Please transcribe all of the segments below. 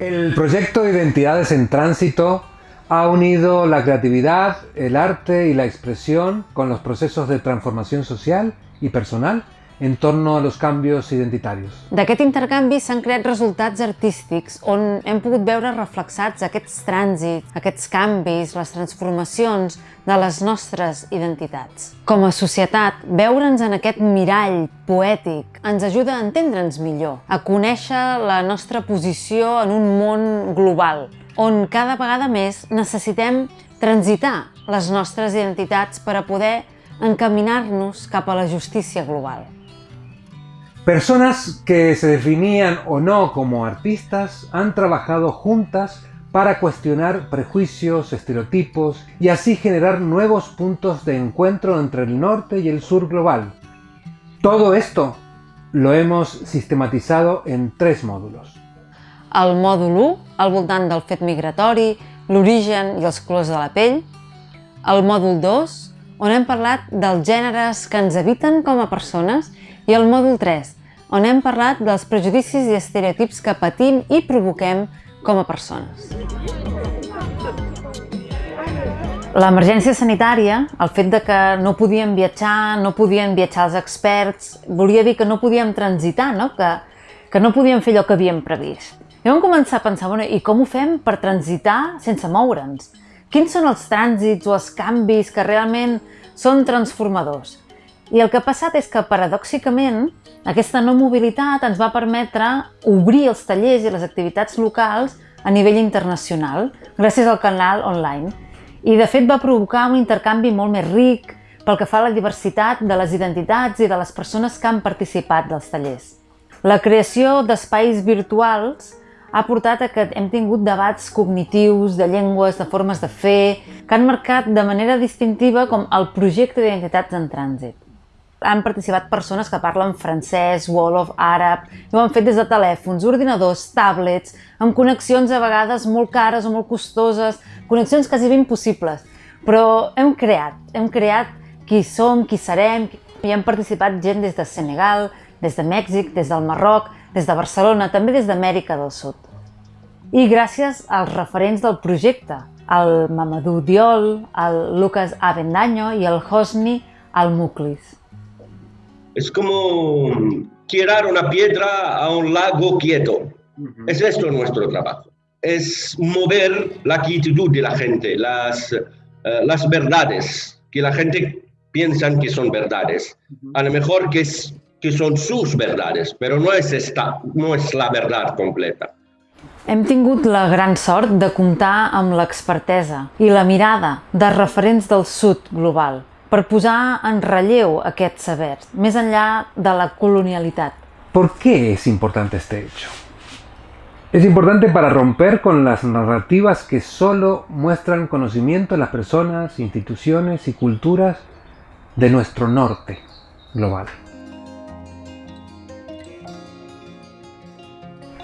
El proyecto Identidades en Tránsito ha unido la creatividad, el arte y la expresión con los procesos de transformación social y personal en torno a los canvis identitaris. D'aquest intercanvi s'han creat resultats artístics on hem pogut veure reflexats aquests trànsits, aquests canvis, les transformacions de les nostres identitats. Com a societat, veure'ns en aquest mirall poètic ens ajuda a entendre'ns millor, a conèixer la nostra posició en un món global, on cada vegada més necessitem transitar les nostres identitats per a poder encaminar-nos cap a la justícia global. Personas que se definían o no como artistas han trabajado juntas para cuestionar prejuicios, estereotipos y así generar nuevos puntos de encuentro entre el norte y el sur global. Todo esto lo hemos sistematizado en tres módulos. El mòdul 1, al voltant del fet migratori, l'origen i els colors de la pell. El mòdul 2, on hem parlat dels gèneres que ens habiten com a persones. I el mòdul 3, on hem parlat dels prejudicis i estereotips que patim i provoquem com a persones. L'emergència sanitària, el fet de que no podíem viatjar, no podien viatjar els experts, volia dir que no podíem transitar, no? Que, que no podíem fer allò que havíem previst. I vam començar a pensar, bueno, i com ho fem per transitar sense moure'ns? Quins són els trànsits o els canvis que realment són transformadors? I el que ha passat és que, paradòxicament, aquesta no mobilitat ens va permetre obrir els tallers i les activitats locals a nivell internacional, gràcies al canal online. I, de fet, va provocar un intercanvi molt més ric pel que fa a la diversitat de les identitats i de les persones que han participat dels tallers. La creació d'espais virtuals ha portat a que hem tingut debats cognitius, de llengües, de formes de fer, que han marcat de manera distintiva com el projecte d'identitats en trànsit. Han participat persones que parlen francès, wolof, àrab, i ho han fet des de telèfons, ordinadors, tablets, amb connexions a vegades molt cares o molt costoses, connexions quasi ben impossibles. Però hem creat, hem creat qui som, qui serem, i han participat gent des de Senegal, des de Mèxic, des del Marroc, des de Barcelona, també des d'Amèrica del Sud. I gràcies als referents del projecte, el Mamadou Diol, el Lucas Avendaño i el Hosni Al-Muklis. Es como tirar una piedra a un lago quieto. Uh -huh. Es esto nuestro trabajo. Es mover la actitud de la gente, las, uh, las verdades que la gente piensa que son verdades. Uh -huh. A lo mejor que es que son sus verdades, pero no es, esta, no es la verdad completa. Hem tingut la gran sort de comptar amb l'expertesa i la mirada de referents del sud global per posar en relleu aquests sabers, més enllà de la colonialitat. ¿Por qué es importante este hecho? Es importante para romper con las narrativas que solo muestran conocimiento de las personas, instituciones y culturas de nuestro norte global.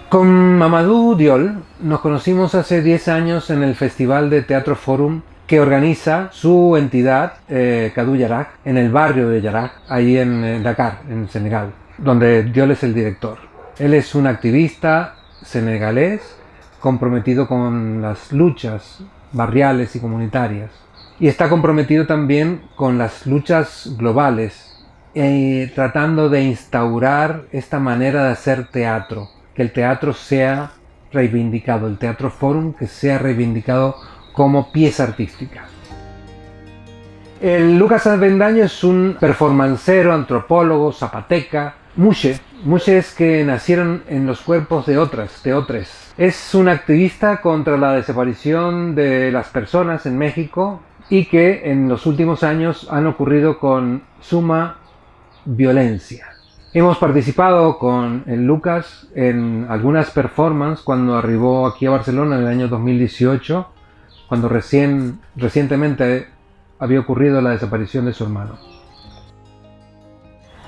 Con Mamadou Diol nos conocimos hace 10 años en el Festival de Teatro Forum que organiza su entidad, eh, Kadou Yarak, en el barrio de Yarak, ahí en, en Dakar, en Senegal, donde Diol es el director. Él es un activista senegalés comprometido con las luchas barriales y comunitarias. Y está comprometido también con las luchas globales, eh, tratando de instaurar esta manera de hacer teatro, que el teatro sea reivindicado, el Teatro Forum que sea reivindicado como pieza artística. El Lucas Avendaño es un performancero, antropólogo, zapateca, mushe. Mushe es que nacieron en los cuerpos de otras, de otras. Es un activista contra la desaparición de las personas en México y que en los últimos años han ocurrido con suma violencia. Hemos participado con el Lucas en algunas performances cuando arribó aquí a Barcelona en el año 2018, cuando recién, recientemente había ocurrido la desaparición de su hermano.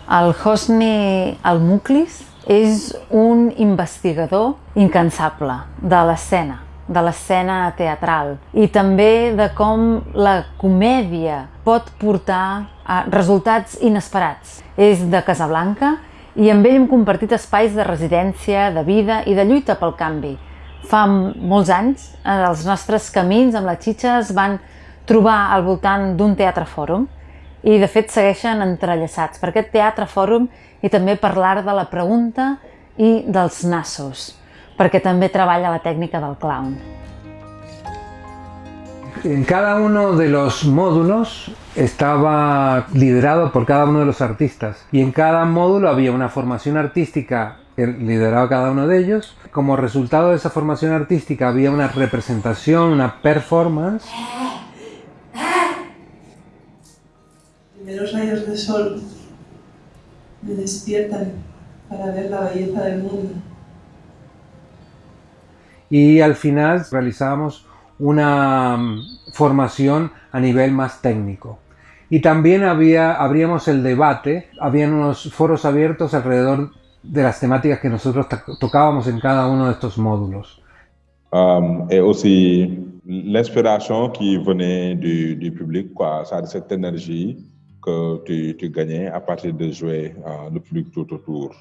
El Hosni Al-Muklis és un investigador incansable de l'escena, de l'escena teatral i també de com la comèdia pot portar a resultats inesperats. És de Casablanca i amb ell hem compartit espais de residència, de vida i de lluita pel canvi. Fa molts anys, els nostres camins amb la Xitxa es van trobar al voltant d'un teatre fòrum i de fet segueixen entrellaçats per aquest teatre fòrum i també per l'art de la pregunta i dels nassos, perquè també treballa la tècnica del clown. En cada uno de los módulos estaba liderado por cada uno de los artistas y en cada módulo había una formación artística que lideraba cada uno de ellos. Como resultado de esa formación artística había una representación, una performance. Primeros rayos de sol me despiertan para ver la belleza del mundo. Y al final realizábamos una mm, formación a nivel más técnico. Y también había, abríamos el debate, habían unos foros abiertos alrededor de las temáticas que nosotros tocábamos en cada uno de estos módulos. Um, et aussi l'inspiration qui venait du, du public, quoi, ça, cette énergie que tu, tu gagnais à partir de jouer uh, le public tout autour.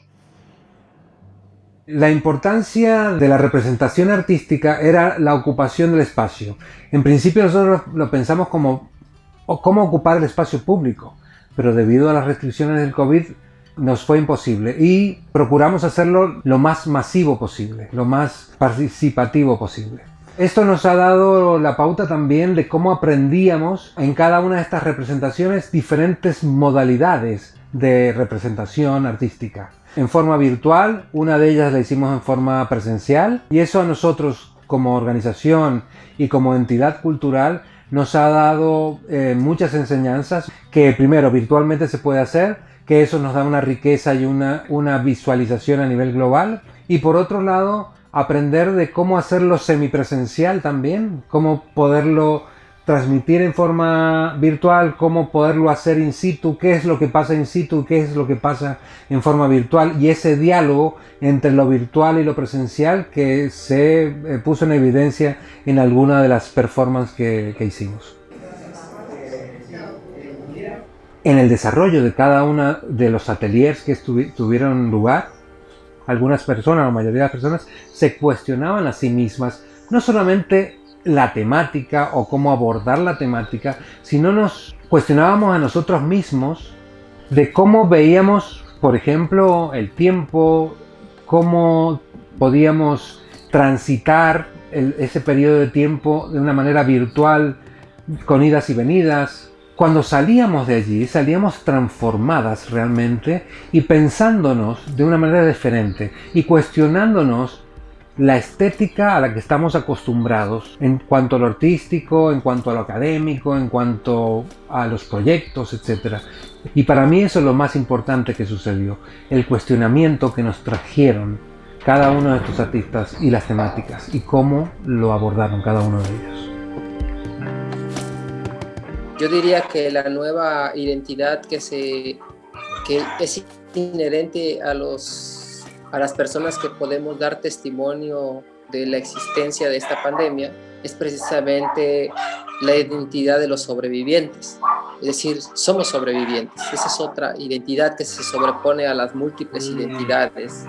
La importancia de la representación artística era la ocupación del espacio. En principio nosotros lo pensamos como cómo ocupar el espacio público, pero debido a las restricciones del COVID nos fue imposible y procuramos hacerlo lo más masivo posible, lo más participativo posible. Esto nos ha dado la pauta también de cómo aprendíamos en cada una de estas representaciones diferentes modalidades de representación artística en forma virtual, una de ellas la hicimos en forma presencial y eso a nosotros como organización y como entidad cultural nos ha dado eh, muchas enseñanzas que primero virtualmente se puede hacer, que eso nos da una riqueza y una, una visualización a nivel global. Y por otro lado aprender de cómo hacerlo semipresencial también, cómo poderlo transmitir en forma virtual, cómo poderlo hacer in situ, qué es lo que pasa in situ, qué es lo que pasa en forma virtual y ese diálogo entre lo virtual y lo presencial que se eh, puso en evidencia en alguna de las performances que, que hicimos. En el desarrollo de cada uno de los ateliers que tuvieron lugar, algunas personas, la mayoría de las personas, se cuestionaban a sí mismas no solamente la temática o cómo abordar la temática, sino nos cuestionábamos a nosotros mismos de cómo veíamos, por ejemplo, el tiempo, cómo podíamos transitar ese periodo de tiempo de una manera virtual, con idas y venidas. Cuando salíamos de allí, salíamos transformadas realmente y pensándonos de una manera diferente y cuestionándonos la estética a la que estamos acostumbrados en cuanto a lo artístico, en cuanto a lo académico, en cuanto a los proyectos, etc. Y para mí eso es lo más importante que sucedió, el cuestionamiento que nos trajeron cada uno de estos artistas y las temáticas y cómo lo abordaron cada uno de ellos. Yo diría que la nueva identidad que, se, que es inherente a los a las personas que podemos dar testimonio de la existencia de esta pandemia es precisamente la identidad de los sobrevivientes. Es decir, somos sobrevivientes. Esa es otra identidad que se sobrepone a las múltiples identidades